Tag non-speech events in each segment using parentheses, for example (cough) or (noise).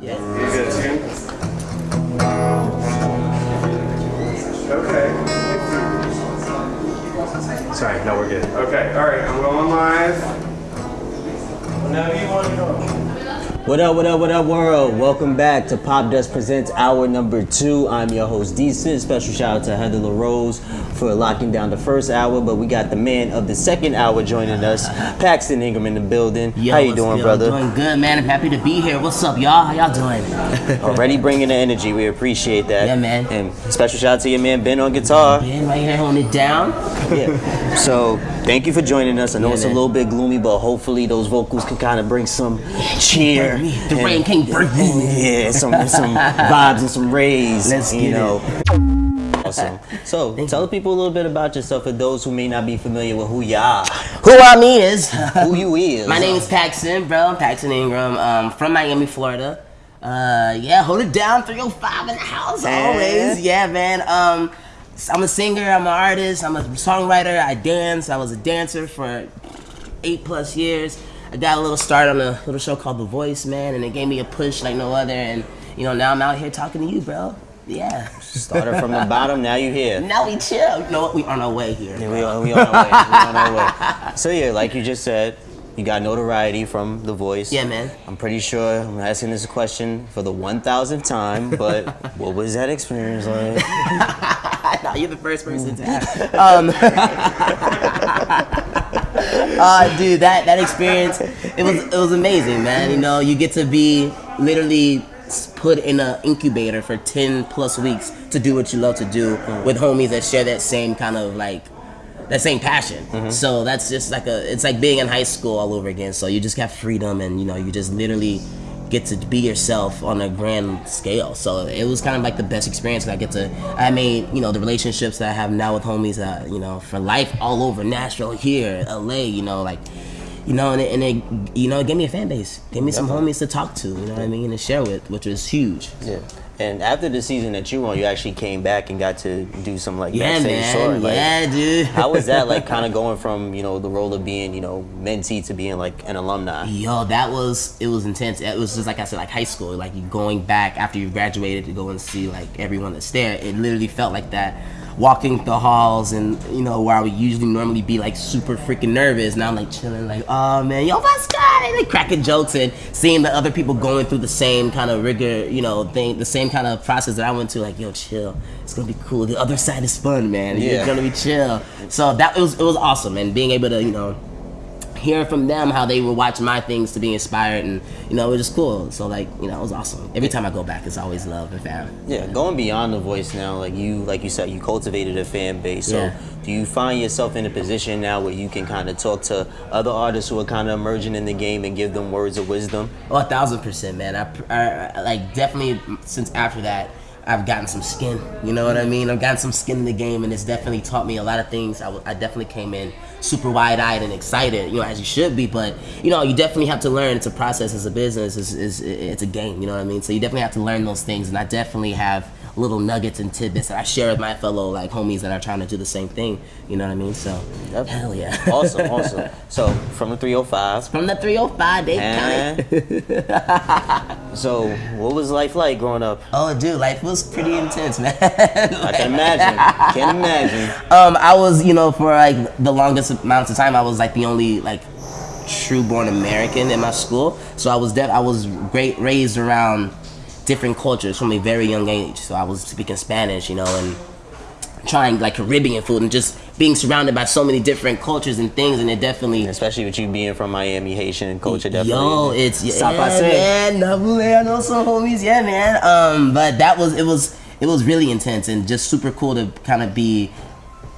Yeah. You good too? Okay. Sorry, no, we're good. Okay, alright, I'm going live. Whenever you want to go. What up, what up, what up, world? Welcome back to Popdust Presents Hour Number Two. I'm your host, Decent. Special shout out to Heather LaRose for locking down the first hour, but we got the man of the second hour joining us, Paxton Ingram in the building. Yo, How you doing, good? brother? I'm doing good, man. I'm happy to be here. What's up, y'all? How y'all doing? (laughs) Already bringing the energy. We appreciate that. Yeah, man. And special shout out to your man Ben on guitar. Ben right here holding it down. (laughs) Yeah. So thank you for joining us. I know Yeah, it's man. a little bit gloomy, but hopefully those vocals can kind of bring some cheer. Burn. The and- rain can't burn me. Yeah, some some vibes and some rays. Let's you get know. Awesome. So tell the people a little bit about yourself for those who may not be familiar with who you are, Who I mean is. who you (laughs) is. My name is Paxton, bro. I'm Paxton Ingram. Um, from Miami, Florida. Uh, yeah, hold it down. 305 in the house always. Yeah, man. Um, I'm a singer. I'm an artist. I'm a songwriter. I dance. I was a dancer for eight plus years. I got a little start on a little show called The Voice, man, and it gave me a push like no other. And you know, now I'm out here talking to you, bro. Yeah. Started from the bottom, now you here. (laughs) Now we chill. You know what? We on our way here. Yeah, we on, we on our way. We on our way. (laughs) So yeah, like you just said, you got notoriety from The Voice. Yeah, man. I'm pretty sure I'm asking this question for the 1,000th time, but (laughs) what was that experience like? no, you're the first person to ask. Um, uh, dude, that that experience, it was it was amazing, man. You know, you get to be literally put in an incubator for ten plus weeks to do what you love to do with homies that share that same kind of like that same passion. So that's just like a it's like being in high school all over again. So you just got freedom and you know you just literally get to be yourself on a grand scale. So it was kind of like the best experience. I get to I made you know the relationships that I have now with homies that you know for life all over Nashville here, LA. You know like. You know, and it, and it, you know, it gave me a fan base. Gave me some homies to talk to, you know what I mean, and share with, which was huge. Yeah. And after the season that you won, you actually came back and got to do some like Yeah, backstage man. story. Like, yeah, dude. How was that like (laughs) kind of going from, you know, the role of being, you know, mentee to being like an alumni? Yo, that was it was intense. It was just like I said, like high school. Like you going back after you graduated to go and see like everyone that's there. It literally felt like that. Walking the halls and you know where I would usually normally be like super freaking nervous. Now I'm like chilling, like oh man, yo, what's good? And like cracking jokes and seeing the other people going through the same kind of rigor, you know, thing, the same kind of process that I went to. Like yo, chill. It's gonna be cool. The other side is fun, man. Yeah. It's gonna be chill. So that it was it was awesome, and being able to you know hearing from them how they were watching my things to be inspired and you know it was just cool so like you know it was awesome every time i go back it's always love and fam Yeah, going beyond the voice now, like you, like you said, you cultivated a fan base. So, Yeah. do you find yourself in a position now where you can kind of talk to other artists who are kind of emerging in the game and give them words of wisdom? oh a thousand percent man I, I, I like definitely since after that i've gotten some skin you know what i mean? I've gotten some skin in the game and it's definitely taught me a lot of things. I, w- I definitely came in super wide-eyed and excited you know as you should be but you know you definitely have to learn. It's a process it's a business it's, it's, it's a game you know what i mean? So you definitely have to learn those things and i definitely have little nuggets and tidbits that I share with my fellow like homies that are trying to do the same thing. You know what I mean? So Yep. hell yeah. Awesome, (laughs) awesome. So, from the 305, From the 305 they County. and (laughs) so what was life like growing up? Oh, dude, life was pretty intense, man. I can imagine. Can imagine. (laughs) um, I was, you know, for like the longest amount of time, I was like the only like true born American in my school. So I was dead. I was great raised around different cultures from a very young age. So I was speaking Spanish, you know, and trying like Caribbean food and just being surrounded by so many different cultures and things. And it definitely Especially with you being from Miami, Haitian culture, definitely. Yo, it's yeah, man. Nabule, I know some homies. Yeah, man. Um, but that was it was it was really intense and just super cool to kind of be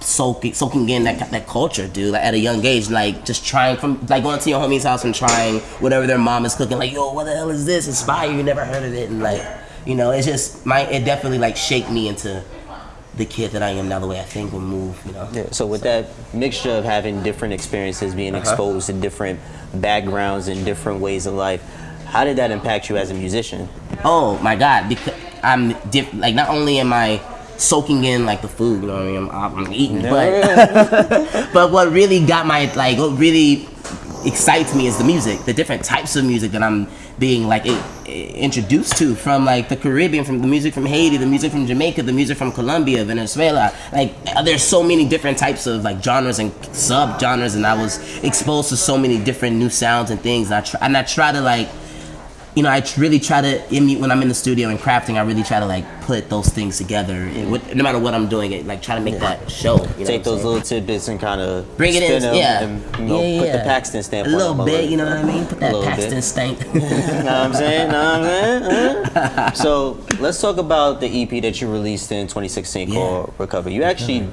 soaking soaking in that that culture, dude. Like at a young age, like just trying from like going to your homie's house and trying whatever their mom is cooking. Like, yo, what the hell is this? Inspire you never heard of it, and like, you know, it's just my it definitely like shaped me into the kid that I am now, the way I think and move. You know. Yeah, so with that mixture of having different experiences, being Uh-huh. exposed to different backgrounds and different ways of life, how did that impact you as a musician? Oh my god, because I'm diff- like not only am I soaking in like the food, you know what I mean? I'm, I'm eating, but (laughs) but what really got my like what really excites me is the music, the different types of music that I'm being like i- i- introduced to from like the Caribbean, from the music from Haiti, the music from Jamaica, the music from Colombia, Venezuela. Like there's so many different types of like genres and sub genres, and I was exposed to so many different new sounds and things. And I try, and I try to like you know, I really try to when I'm in the studio and crafting. I really try to like put those things together, and with, no matter what I'm doing, it like try to make that show. You know Take those little tidbits and kind of Bring it in, yeah, and you know, yeah, put yeah. the Paxton stamp a on little bit. You know what I mean? Put that bit. Paxton stank. (laughs) know what I'm saying? Know what I'm saying? Huh? (laughs) so let's talk about the EP that you released in 2016 Yeah. called Recover. You actually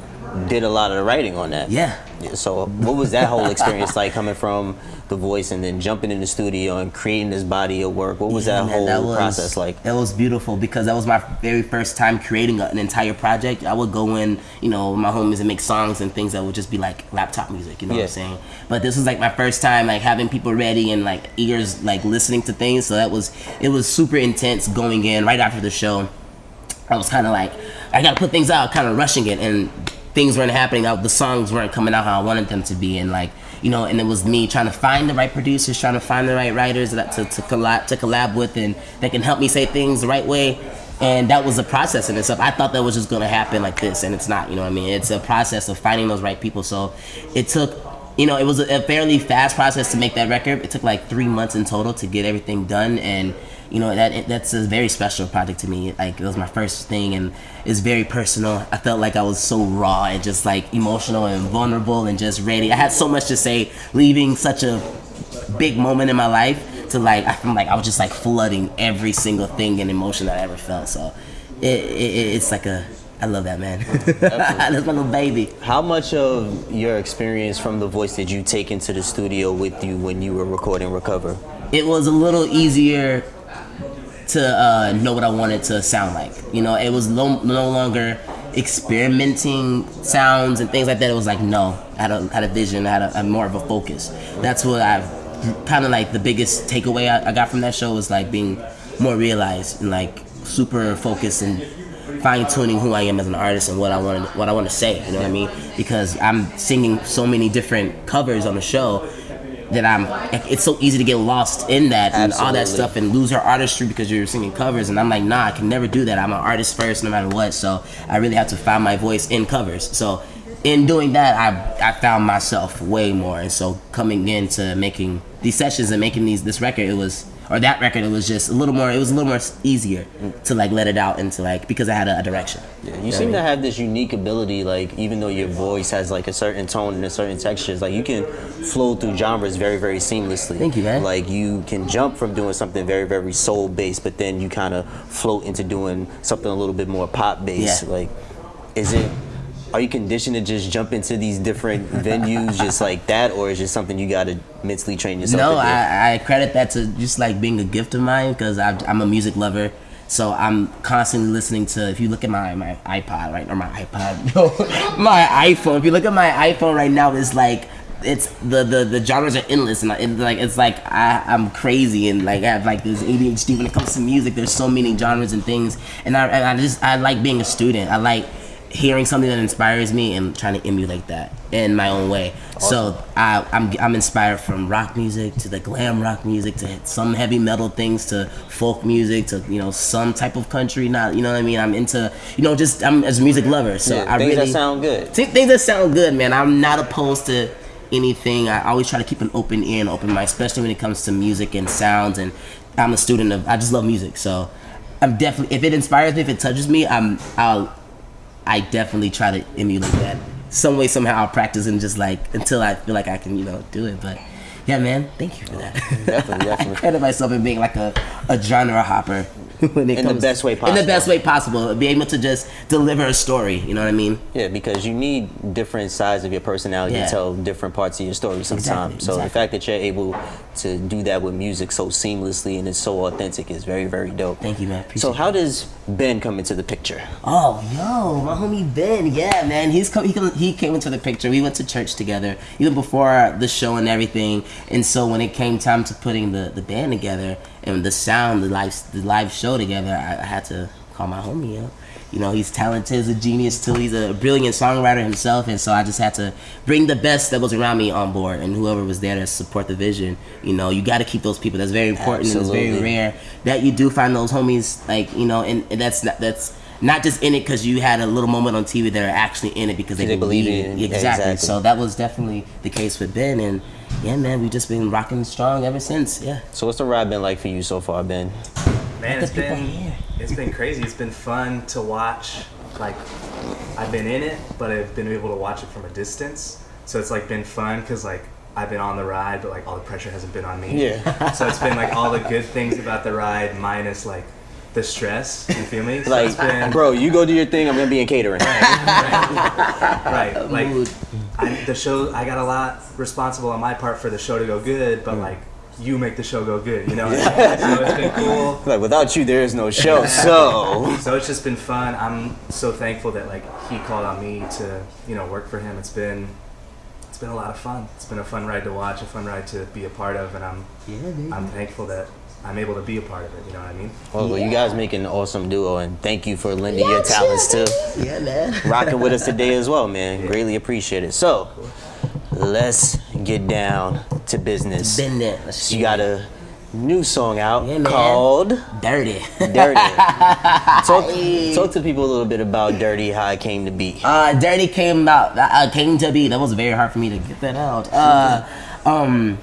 did a lot of the writing on that. Yeah. So what was that whole experience like coming from the voice and then jumping in the studio and creating this body of work? What was Yeah, that man, whole was- process like? It was beautiful because that was my very first time creating an entire project. I would go in, you know, my homies and make songs and things that would just be like laptop music, you know what I'm saying? But this was like my first time like having people ready and like ears like listening to things. So that was it was super intense going in right after the show. I was kind of like, I gotta put things out, kind of rushing it, and things weren't happening. Out, the songs weren't coming out how I wanted them to be, and like, you know, and it was me trying to find the right producers, trying to find the right writers that to, to collab to collab with, and that can help me say things the right way. And that was a process in itself. I thought that was just gonna happen like this, and it's not. You know what I mean? It's a process of finding those right people. So it took you know, it was a, a fairly fast process to make that record. It took like three months in total to get everything done, and you know that that's a very special project to me. Like it was my first thing, and it's very personal. I felt like I was so raw and just like emotional and vulnerable and just ready. I had so much to say, leaving such a big moment in my life to like I'm like I was just like flooding every single thing and emotion that I ever felt. So it, it it's like a I love that man. (laughs) That's my little baby. How much of your experience from the voice did you take into the studio with you when you were recording Recover? it was a little easier to uh, know what I wanted to sound like. You know, it was no, no longer experimenting sounds and things like that. It was like, no, I had a, had a vision, I had a, more of a focus. That's what I've kind of like the biggest takeaway I, I got from that show was like being more realized and like super focused and fine tuning who I am as an artist and what I want what I want to say. You know what I mean? Because I'm singing so many different covers on the show that I'm. It's so easy to get lost in that and all that stuff and lose your artistry because you're singing covers. And I'm like, nah, I can never do that. I'm an artist first, no matter what. So I really have to find my voice in covers. So in doing that, I I found myself way more. And so coming into making these sessions and making these this record, it was or that record, it was just a little more. It was a little more easier to like let it out into like because I had a, a direction. You seem to have this unique ability, like even though your voice has like a certain tone and a certain textures, like you can flow through genres very, very seamlessly. Thank you, man. Like you can jump from doing something very, very soul based, but then you kind of float into doing something a little bit more pop based. Yeah. Like, is it? Are you conditioned to just jump into these different (laughs) venues just like that, or is it something you got to mentally train yourself? No. I, I credit that to just like being a gift of mine because I'm a music lover. So I'm constantly listening to. If you look at my my iPod right or my iPod, (laughs) no, my iPhone. If you look at my iPhone right now, it's like it's the the, the genres are endless and it's like it's like I, I'm crazy and like I have like this ADHD when it comes to music. There's so many genres and things, and I and I just I like being a student. I like hearing something that inspires me and trying to emulate that in my own way. So I, I'm I'm inspired from rock music to the glam rock music to some heavy metal things to folk music to you know some type of country. Not you know what I mean. I'm into you know just I'm as a music lover. So Yeah, I things really that sound good. Th- things that sound good, man. I'm not opposed to anything. I always try to keep an open ear and open mind, especially when it comes to music and sounds. And I'm a student of. I just love music, so I'm definitely. If it inspires me, if it touches me, I'm. I'll. I definitely try to emulate that some way somehow. I'll practice and just like until I feel like I can, you know, do it. But yeah, man, thank you for that. Definitely, (laughs) definitely. I credit myself in being like a, a genre hopper (laughs) when it In the best way possible. In the best way possible, be able to just deliver a story. You know what I mean? Yeah, because you need different sides of your personality Yeah. to tell different parts of your story sometimes. Exactly, so the fact that you're able to do that with music so seamlessly and it's so authentic is very, very dope. Thank you, man. Appreciate So how does Ben come into the picture? Oh, yo, my homie Ben. Yeah, man. He's come. He, come, he came into the picture. We went to church together even before the show and everything. And so when it came time to putting the, the band together and the sound, the live the live show together, I, I had to call my homie up. You know, he's talented, he's a genius too. He's a brilliant songwriter himself, and so I just had to bring the best that was around me on board, and whoever was there to support the vision. You know, you got to keep those people. That's very important. and It's Absolutely. very rare that you do find those homies, like you know, and, and that's not that's not just in it because you had a little moment on TV. that are actually in it because they, They believe in it. Exactly. Exactly. So that was definitely the case with Ben, and yeah, man, we've just been rocking strong ever since. Yeah. So what's the ride been like for you so far, Ben? Man, it's been it's been crazy. It's been fun to watch. Like, I've been in it, but I've been able to watch it from a distance. So it's like been fun because like I've been on the ride, but like all the pressure hasn't been on me. Yeah. (laughs) So it's been like all the good things about the ride minus like the stress. You feel me? So Like, been bro, you go do your thing. I'm gonna be in catering. right. Right. Like (laughs) I, the show, I got a lot responsible on my part for the show to go good, but mm. like you make the show go good. You know. so it's been cool. (laughs) Like without you, there is no show. (laughs) So So it's just been fun. I'm so thankful that like he called on me to you know work for him. It's been it's been a lot of fun. It's been a fun ride to watch, a fun ride to be a part of, and I'm yeah, I'm thankful that I'm able to be a part of it. You know what I mean? well, you guys make an awesome duo, and thank you for lending your talents too. Yeah, man. rocking with us today as well, man. Greatly appreciate it. So, let's get down to business. Been there. Let's You got a new song out Yeah, called dirty. Dirty. (laughs) talk, talk to people a little bit about Dirty, how it came to be. Uh, Dirty came out. Uh, came to be. That was very hard for me to get that out. Uh, (laughs) um,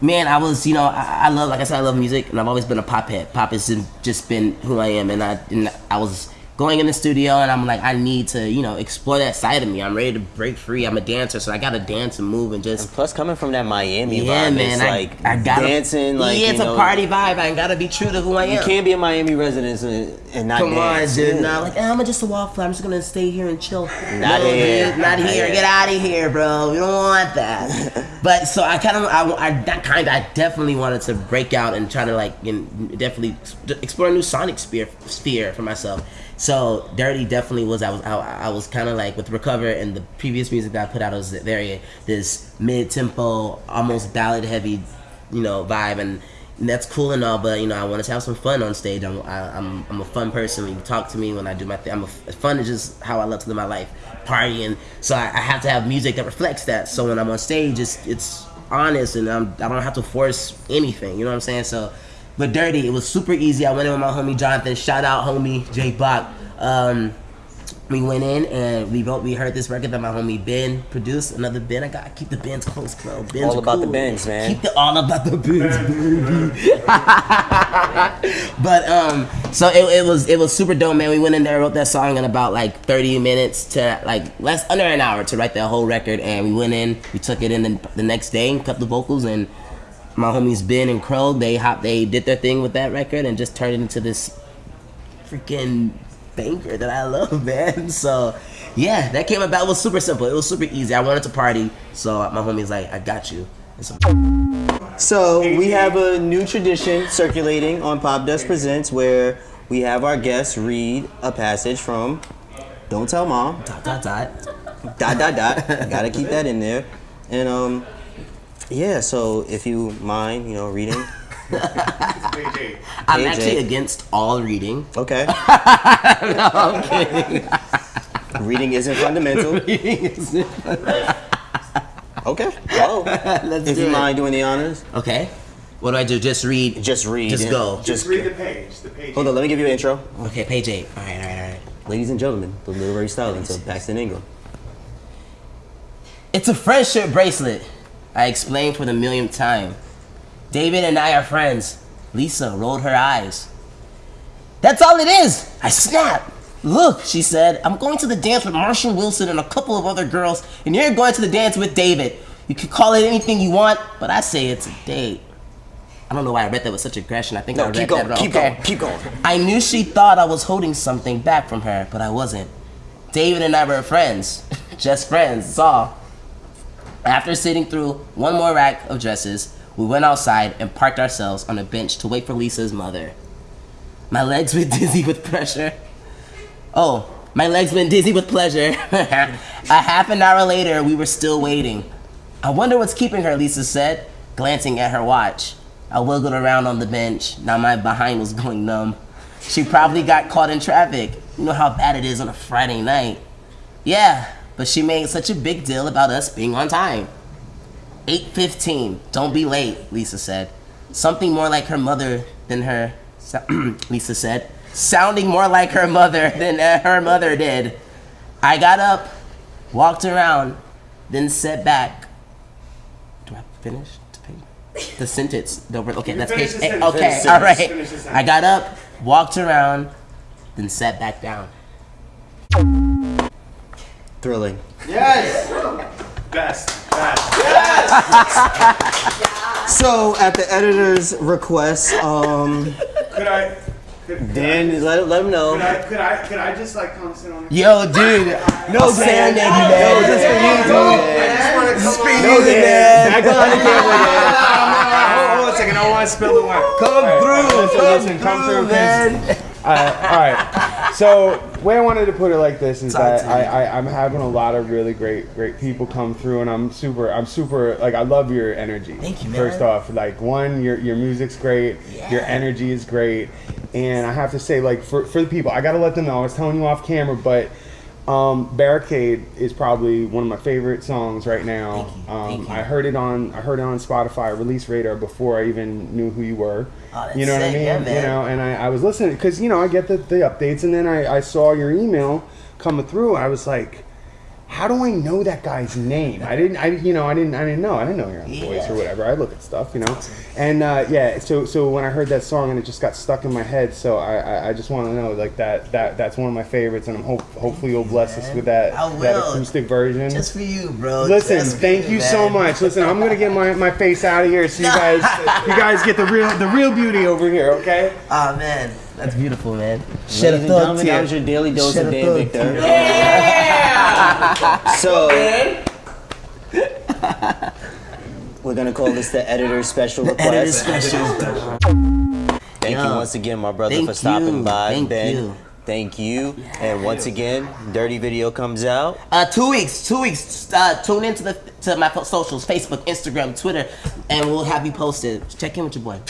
man, I was, you know, I, I love, like I said, I love music, and I've always been a pop head. Pop has just been who I am, and I, and I was going in the studio, and I'm like, I need to, you know, explore that side of me. I'm ready to break free. I'm a dancer, so I gotta dance and move and just. Plus, coming from that Miami Yeah, vibe, man. it's I, like I gotta, dancing. Like yeah, it's know, a party vibe. I gotta be true to who I am. You can't be a Miami resident and, and not Come dance. on, dude. Yeah. No, like, eh, I'm just a wallflower. I'm just gonna stay here and chill. Not no, here. dude, not Not here. here. Get out of here, bro. We don't want that. (laughs) but so I kind of, I, I that kind, I definitely wanted to break out and try to like, definitely explore a new sonic sphere, sphere for myself. So dirty definitely was. I was, I, I was kind of like with recover and the previous music that I put out was very this mid tempo, almost ballad heavy, you know, vibe and. And that's cool and all, but you know I wanted to have some fun on stage. I'm I, I'm I'm a fun person. When you talk to me, when I do my thing, I'm a fun is just how I love to live my life, partying. So I, I have to have music that reflects that. So when I'm on stage, it's it's honest and I'm, I don't have to force anything. You know what I'm saying? So, but dirty, it was super easy. I went in with my homie Jonathan. Shout out homie Jay Bach. Um, we went in and we wrote. We heard this record that my homie Ben produced. Another Ben. I gotta keep the Bens close, bro. Ben's All are about the cool. Bens, man. Keep the all about the Bens, (laughs) baby. (laughs) but um, so it, it was it was super dope, man. We went in there, wrote that song in about like 30 minutes to like less under an hour to write that whole record, and we went in, we took it in the, the next day and cut the vocals and. My homies Ben and Crow, they hop, they did their thing with that record and just turned it into this freaking banger that I love, (laughs) man. So, yeah, that came about. It was super simple. It was super easy. I wanted to party, so my homie's like, "I got you." So, So we have a new tradition circulating on Popdust Presents where we have our guests read a passage from Don't Tell Mom. dot dot dot. Dot dot dot. Gotta keep that in there. And um yeah, so if you mind, you know, reading. (laughs) I'm Hey, actually against all reading. Okay. (laughs) no, I'm kidding. (laughs) reading isn't fundamental. reading Okay. Well, Let's if do you it. mind doing the honors, Okay. What do I do? Just read. just read. Just go. Just Just read the page. The page. hold on. Let me give you an intro. Okay, page eight. All right, all right, all right. Ladies and gentlemen, the literary stylings of Paxton Ingram. It's a friendship bracelet. I explained for the millionth time. David and I are friends. Lisa rolled her eyes. That's all it is! I snapped. Look, she said, I'm going to the dance with Marshall Wilson and a couple of other girls, and you're going to the dance with David. You can call it anything you want, but I say it's a date. I don't know why I read that with such aggression. I think I No, read keep going. that wrong. Keep Okay. going. Keep going. I knew she thought I was holding something back from her, but I wasn't. David and I were friends. (laughs) Just friends, that's all. After sitting through one more rack of dresses, we went outside and parked ourselves on a bench to wait for Lisa's mother. My legs were dizzy with pressure. Oh, my legs went dizzy with pleasure. (laughs) a half an hour later, we were still waiting. I wonder what's keeping her, Lisa said, glancing at her watch. I wiggled around on the bench. Now my behind was going numb. She probably got caught in traffic. You know how bad it is on a Friday night. Yeah, but she made such a big deal about us being on time. 8:15. Don't be late, Lisa said. Something more like her mother than her (clears throat) Lisa said, sounding more like her mother than uh, her mother did. I got up, walked around, then sat back. Do I finish the page? The sentence. The, okay, that's page. the eight. sentence. Okay, Finish the all sentence. right. Finish the sentence. I got up, walked around, then sat back down. Thrilling. Yes. Best. Best. So, at the editor's request, um, Could I? Could, Dan, let, let him know. Could I? Could I? Could I just like come sit on? Yo, dude. No, Serenade you, Dan. man. No, just for you, dude. I just want to come on. No, Dan. Back on the camera, (laughs) Dan. Hold, hold on a second. I want to spill the wine. Come All right, through, all right, listen, come listen, come through, through, man. Uh, all right. So, way I wanted to put it like this is that. I, I, I'm having a lot of really great, great people come through, and I'm super, I'm super, like, I love your energy. Thank you, man. First off, like, one, your your music's great, your energy is great, and I have to say, like, for for the people, I gotta let them know. I was telling you off camera, but. Um, Barricade is probably one of my favorite songs right now. Thank you, Um, thank. I heard it on I heard it on Spotify release radar before I even knew who you were. Oh, you know what I mean? yeah, you know, and I, I was listening because you know I get the, the updates, and then I, I saw your email coming through. I was like, how do I know that guy's name? I didn't, I you know, I didn't, I didn't know. I didn't know your voice or whatever. I look at stuff, you know, and uh, yeah. So so when I heard that song and it just got stuck in my head, so I I, I just want to know like that that that's one of my favorites, and I'm hope hopefully you'll bless us with that that acoustic version. Just for you, bro. Listen, Just thank you so much. Listen, I'm gonna get my, my face out of here so you (laughs) guys you guys get the real the real beauty over here, okay? Oh man, that's beautiful, man. Ladies and gentlemen, that was your daily dose Shed of a Dan thug Victor. So, (laughs) we're gonna call this the editor's special Editor's request. special. Thank you once again, my brother, for stopping you, by. thank ben, you. thank you. And once again, Dirty Video comes out. Uh, two weeks, two weeks. Uh, tune into the to my socials: Facebook, Instagram, Twitter, and we'll have you posted. Check in with your boy.